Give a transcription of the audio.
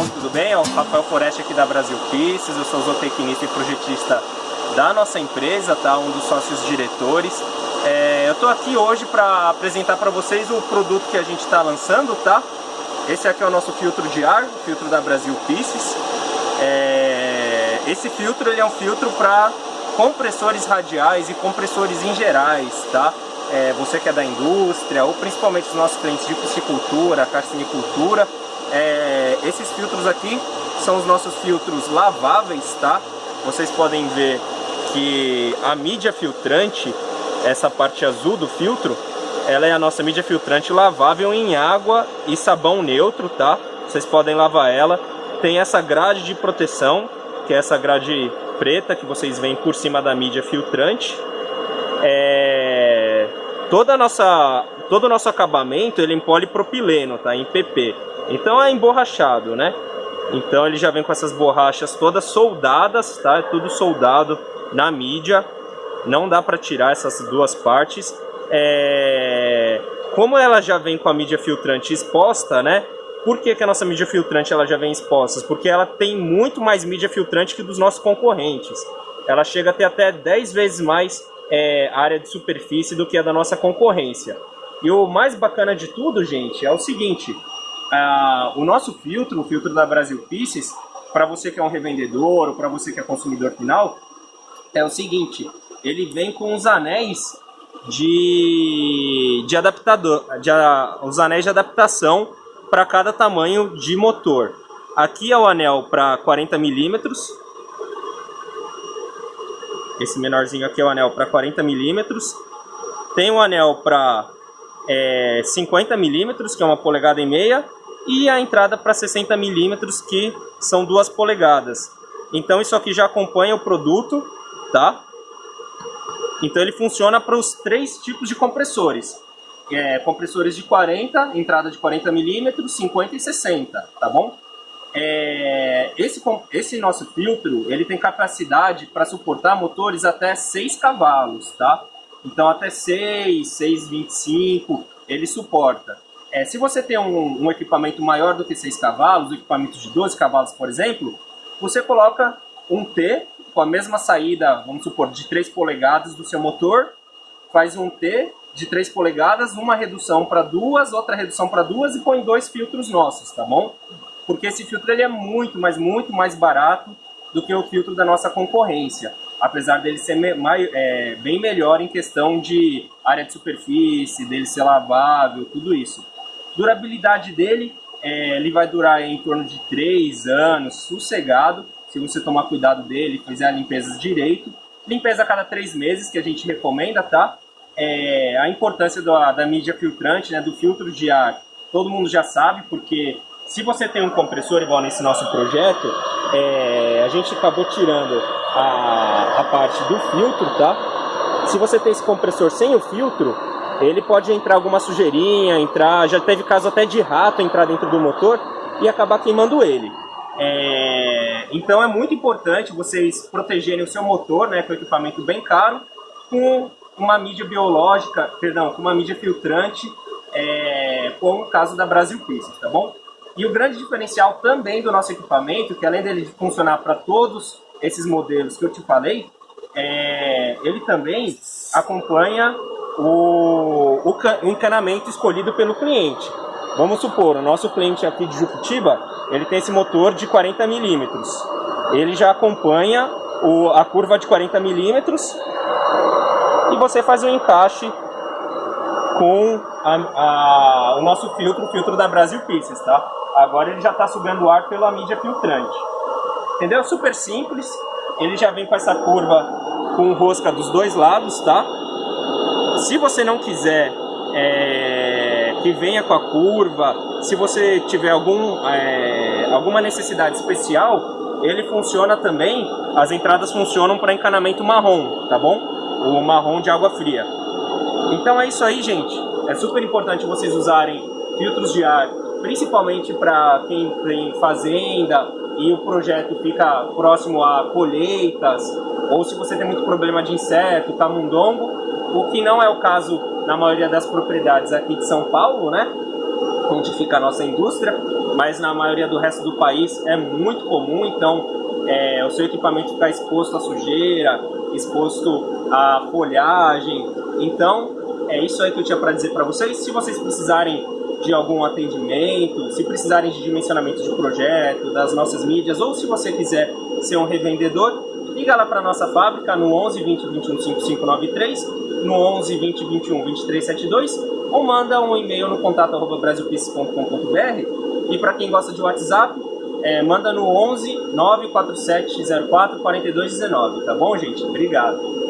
pessoal, tudo bem? o Rafael Foreste aqui da Brasil Pieces, eu sou zootecnista e projetista da nossa empresa, tá? um dos sócios diretores. É, eu estou aqui hoje para apresentar para vocês o produto que a gente está lançando, tá? Esse aqui é o nosso filtro de ar, o filtro da Brasil Pieces. É, esse filtro ele é um filtro para compressores radiais e compressores em gerais, tá? É, você que é da indústria, ou principalmente os nossos clientes de piscicultura, carcinicultura, é, esses filtros aqui são os nossos filtros laváveis, tá? Vocês podem ver que a mídia filtrante, essa parte azul do filtro, ela é a nossa mídia filtrante lavável em água e sabão neutro, tá? Vocês podem lavar ela. Tem essa grade de proteção, que é essa grade preta que vocês veem por cima da mídia filtrante. É... Toda nossa, todo o nosso acabamento ele é em polipropileno, tá? Em PP. Então é emborrachado, né? Então ele já vem com essas borrachas todas soldadas, tá? É tudo soldado na mídia. Não dá para tirar essas duas partes. É... Como ela já vem com a mídia filtrante exposta, né? Por que, que a nossa mídia filtrante ela já vem exposta? Porque ela tem muito mais mídia filtrante que dos nossos concorrentes. Ela chega a ter até 10 vezes mais é, área de superfície do que a da nossa concorrência. E o mais bacana de tudo, gente, é o seguinte. Uh, o nosso filtro, o filtro da Brasil Pieces, para você que é um revendedor ou para você que é consumidor final, é o seguinte, ele vem com os anéis de, de adaptador, de, os anéis de adaptação para cada tamanho de motor. Aqui é o anel para 40 milímetros. Esse menorzinho aqui é o anel para 40 milímetros. Tem um anel para é, 50 milímetros, que é uma polegada e meia. E a entrada para 60 milímetros, que são duas polegadas. Então isso aqui já acompanha o produto, tá? Então ele funciona para os três tipos de compressores é, compressores de 40, entrada de 40 milímetros, 50 e 60, tá bom? É, esse, esse nosso filtro, ele tem capacidade para suportar motores até 6 cavalos, tá? Então até 6, 6,25 ele suporta. É, se você tem um, um, equipamento maior do que 6 cavalos, um equipamento de 12 cavalos, por exemplo, você coloca um T com a mesma saída, vamos supor, de 3 polegadas do seu motor, faz um T de 3 polegadas, uma redução para duas, outra redução para duas e põe dois filtros nossos, tá bom? Porque esse filtro ele é muito, mas muito mais barato do que o filtro da nossa concorrência. Apesar dele ser é, bem melhor em questão de área de superfície, dele ser lavável, tudo isso. Durabilidade dele, é, ele vai durar em torno de 3 anos, sossegado, se você tomar cuidado dele, fizer a limpeza direito. Limpeza a cada 3 meses, que a gente recomenda, tá? é, a importância da, da mídia filtrante, né, do filtro de ar, todo mundo já sabe, porque se você tem um compressor igual nesse nosso projeto, é, a gente acabou tirando a, a parte do filtro, tá? Se você tem esse compressor sem o filtro, ele pode entrar alguma sujeirinha, entrar, já teve caso até de rato entrar dentro do motor e acabar queimando ele. É, então é muito importante vocês protegerem o seu motor, né, com equipamento bem caro, com uma mídia biológica, perdão, com uma mídia filtrante, é, como o caso da Brasil Pieces, tá bom? E o grande diferencial também do nosso equipamento, que além dele funcionar para todos esses modelos que eu te falei, é, ele também acompanha o, o, encanamento escolhido pelo cliente. Vamos supor, o nosso cliente aqui de Jucutiba, ele tem esse motor de 40 milímetros. Ele já acompanha o, a curva de 40 milímetros e você faz o um encaixe com a, a, o nosso filtro, o filtro da Brasil Pieces, tá? Agora ele já está sugando ar pela mídia filtrante. Entendeu? Super simples. Ele já vem com essa curva com rosca dos dois lados, tá? Se você não quiser é, que venha com a curva, se você tiver algum, é, alguma necessidade especial, ele funciona também, as entradas funcionam para encanamento marrom, tá bom? o marrom de água fria. Então é isso aí, gente. É super importante vocês usarem filtros de ar, principalmente para quem tem fazenda e o projeto fica próximo a colheitas, ou se você tem muito problema de inseto, camundongo, o que não é o caso na maioria das propriedades aqui de São Paulo, né? onde fica a nossa indústria, mas na maioria do resto do país é muito comum, então é, o seu equipamento ficar exposto à sujeira, exposto à folhagem. Então é isso aí que eu tinha para dizer para vocês. Se vocês precisarem de algum atendimento, se precisarem de dimensionamento de projeto, das nossas mídias, ou se você quiser ser um revendedor, liga lá para nossa fábrica no 11 20 21 5593, no 11 20 21 2372, ou manda um e-mail no contato arroba brasilpieces.com.br e para quem gosta de WhatsApp, é, manda no 11 94704 4219, tá bom, gente? Obrigado.